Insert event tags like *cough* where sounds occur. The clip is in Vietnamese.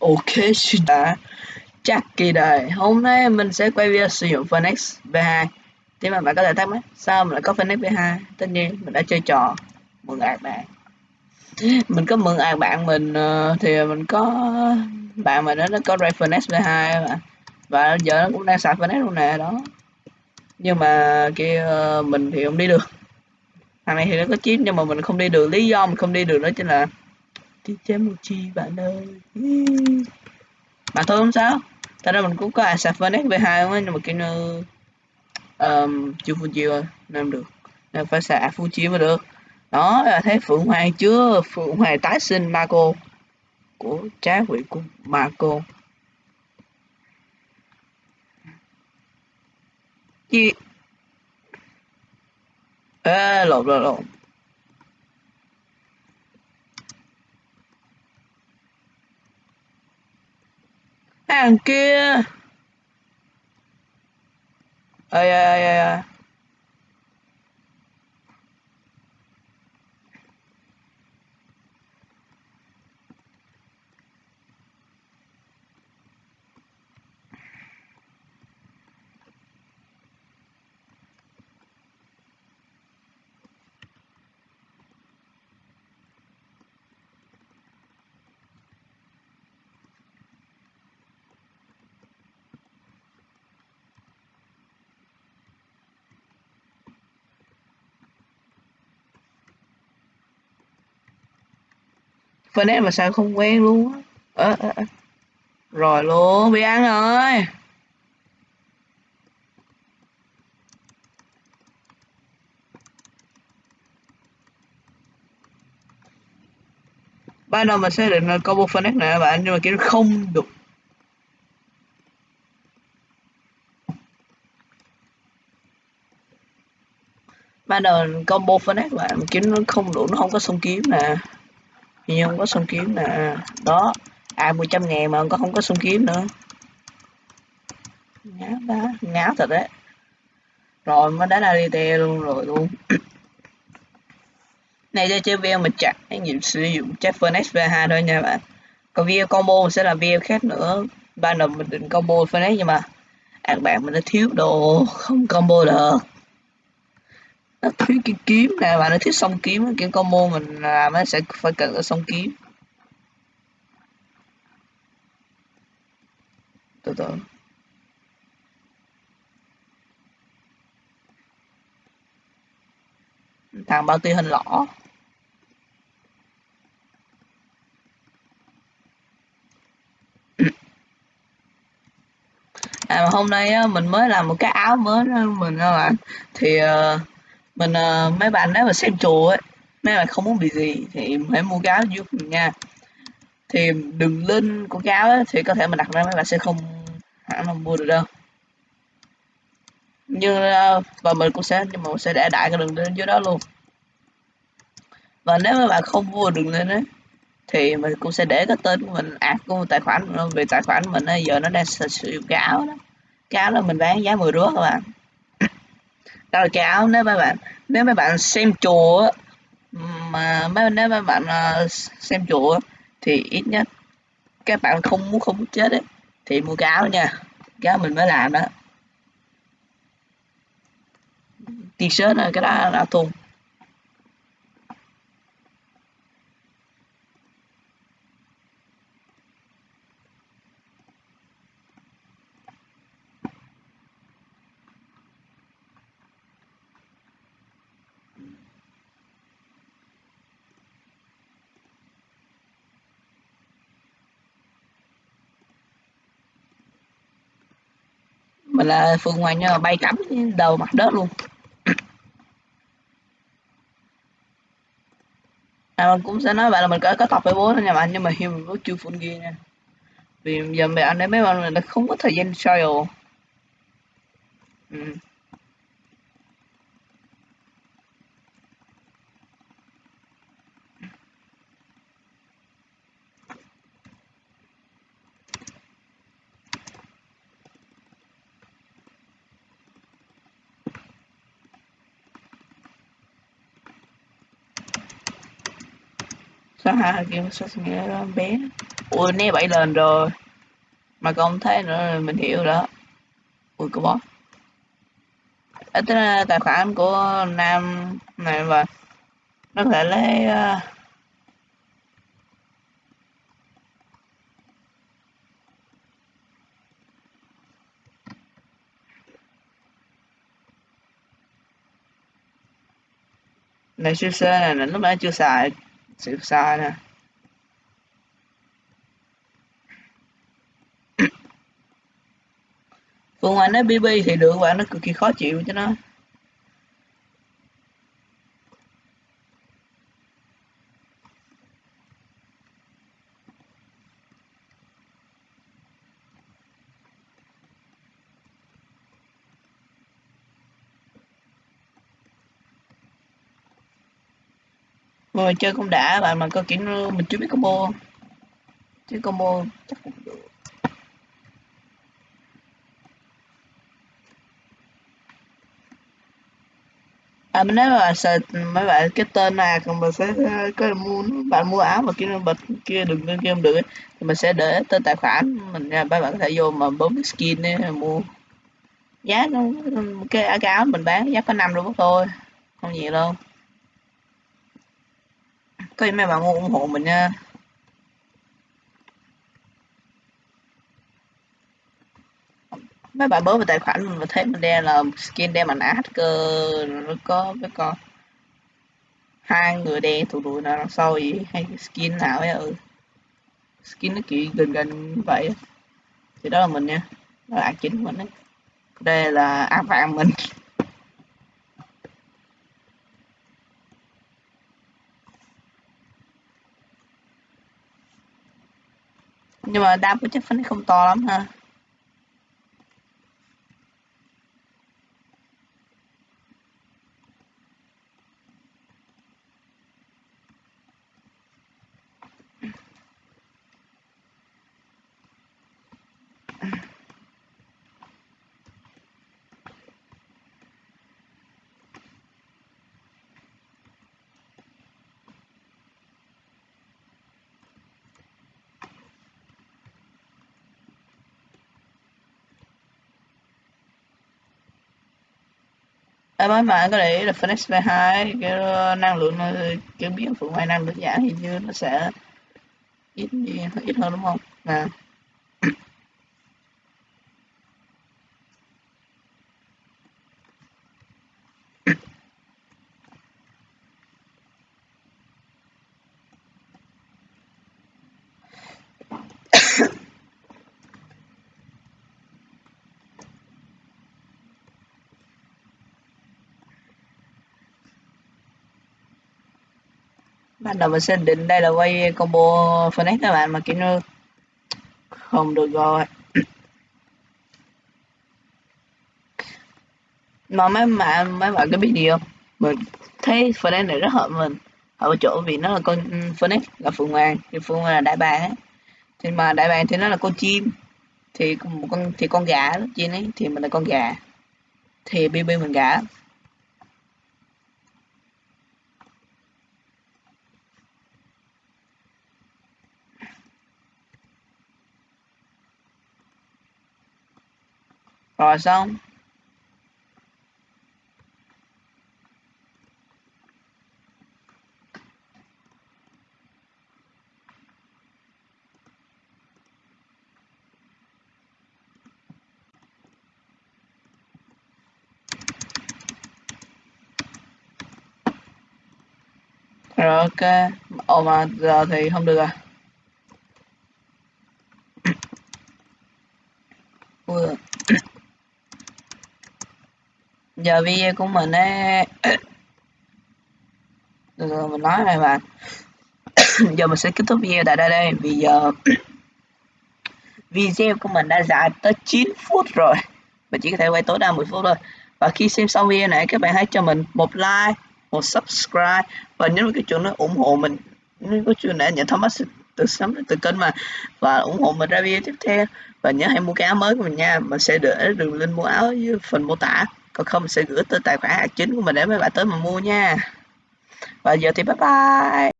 Ok xin đã. Chắc kỳ đời. Hôm nay mình sẽ quay video sử dụng Phoenix V2 Thế mà bạn có thể thắc mắc, sao mình lại có Phoenix V2 tất nhiên, mình đã chơi trò mượn ạc bạn. Mình có mượn ạc bạn mình ờ, thì mình có, bạn mình đó, nó có Ray Phoenix V2 mà và giờ nó cũng đang xài Phoenix luôn nè, đó. Nhưng mà kia ờ, mình thì không đi được. Thằng này thì nó có chip nhưng mà mình không đi được. Lý do mình không đi được đó chính là đi chém một chi bạn ơi. Mà thôi không sao. Thật ra mình cũng có Asaphonex V2 không ấy, nhưng mà kiểu như um, chưa Fuji rồi nên được. Nên phải xài Fuji mới được. Đó là thấy Phượng Hoàng chưa? Phượng Hoàng tái sinh Marco của trái quỷ của Marco chi? Ê lộn lộn lộn. Hàng kia. Ơi ơi ơi ơi Phoenix mà sao không quen luôn á? Ờ, ờ, ờ. rồi luôn bị ăn rồi ban đầu mình sẽ định là combo Phoenix này các bạn nhưng mà kiểu không được. Ban đầu combo Phoenix bạn kiếm nó không đủ nó không có song kiếm nè nhưng không có song kiếm nè. Đó à một trăm ngàn mà có không có song kiếm nữa. Ngáo ba ngáo thật đấy. Rồi, mới đánh ADT luôn rồi luôn. *coughs* Này, cho chơi veo mình chặt, anh nhiệm sử dụng chắc furnace V2 thôi nha bạn. Còn veo combo sẽ là veo khác nữa. Ban đầu mình định combo Phoenix nhưng mà các bạn mình đã thiếu đồ, không combo được nó thiếu cái kiếm nè bạn nó thiếu song kiếm kiểu combo mình làm nó sẽ phải cần ở song kiếm. Từ từ. Thằng bao tiêu hình lõ. À mà hôm nay á, mình mới làm một cái áo mới đó mình các bạn thì uh, mình uh, mấy bạn nếu mà xem chùa ấy mấy bạn không muốn bị gì thì hãy mua gáo giúp mình nha. Thì đừng lên của gáo ấy, thì có thể mình đặt ra mấy bạn sẽ không hẳn là mua được đâu. Nhưng uh, ờ, và mình cũng sẽ nhưng mà mình sẽ để đại cái đường link dưới đó luôn. Và nếu mấy bạn không mua đường lên đấy thì mình cũng sẽ để cái tên của mình ạc của tài khoản vì tài khoản mình ấy, giờ nó đang sử dụng gáo đó. Cái là mình bán giá 10 rúa các bạn cao là nếu mấy bạn nếu mấy bạn xem chùa mà mấy nếu mấy bạn ờ, xem chùa thì ít nhất các bạn không muốn không muốn chết ấy, thì mua cáo nha. Cáo mình mới làm đó. T-shirt này cái đó là thùng mình là phương ngoài nhờ bay cắm đầu mặt đất luôn. À, mình cũng sẽ nói bạn là mình có có tập với bố thôi nha bạn nhưng mà hiện mình chưa full gear nha. Vì giờ mẹ anh ấy mấy bạn là không có thời gian trial. Ừ. có hai game sao nghĩa bé. Ui né bảy lần rồi. Mà không thấy nữa mình hiểu đó. Ui có boss ở tài khoản của nam này và nó có thể lấy uh, này siêu xe này lúc nãy chưa xài siêu xa nè. Phương Anh nói BB thì được và nó cực kỳ khó chịu cho nó. Ngồi chơi cũng đã bạn mà có kiểu mình chưa biết combo chứ combo chắc cũng được. À mình nói là sợ mấy bạn cái tên này còn mình sẽ có mua bạn mua áo mà kiếm bật kia đừng lên game được thì mình sẽ để tên tài khoản mình nha. Mấy bạn có thể vô mà bấm skin ấy, mua. Giá nó cái áo mình bán giá có năm luôn thôi không nhiều đâu có gì mấy bạn ủng hộ mình nha. Mấy bạn bớt vào tài khoản mình và thấy mình đeo là skin đen mình hacker nó có, cái con hai người đen tụi đuổi nào đằng sau gì hay skin nào ấy ừ. Skin nó kiểu gần gần vậy. Thì đó là mình nha. Đó là chính mình đấy. Đây là áp vàng mình. Nhưng mà đam của chắc phấn không to lắm ha. Em mới mà có để là Phoenix V2 cái năng lượng ờ, cái biến phụ ngoài năng lượng giảm thì như nó sẽ ít đi ít hơn, đúng không? Nè ban đầu mình sẽ định đây là quay combo Phoenix các bạn, mà kiểu như không được rồi. Mà mấy bạn mấy bạn có biết gì không? Mình thấy Phoenix này rất hợp mình. Ở chỗ vì nó là con ừ, Phoenix là phượng hoàng, thì phượng hoàng là đại bàng ấy thì mà đại bàng thì nó là con chim. Thì một con, thì con gà đó chim ấy, thì mình là con gà. Thì bb mình gà. Rồi xong. Rồi ok. Ồ mà giờ thì không được rồi ui giờ video của mình á *coughs* rồi, mình nói này bạn *coughs* giờ mình sẽ kết thúc video tại đây đây, vì giờ *coughs* video của mình đã dài tới 9 phút rồi. Mình chỉ có thể quay tối đa 10 phút thôi. Và khi xem xong video này, các bạn hãy cho mình một like, một subscribe. Và nhấn vào cái chuông nó ủng hộ mình. Nếu có chuông này nhận thông báo từ sớm từ kênh mà. Và ủng hộ mình ra video tiếp theo. Và nhớ hãy mua cái áo mới của mình nha. Mình sẽ để đường link mua áo dưới phần mô tả còn không sẽ gửi từ tài khoản hạt chính của mình để mấy bạn tới mà mua nha. Và giờ thì bye bye.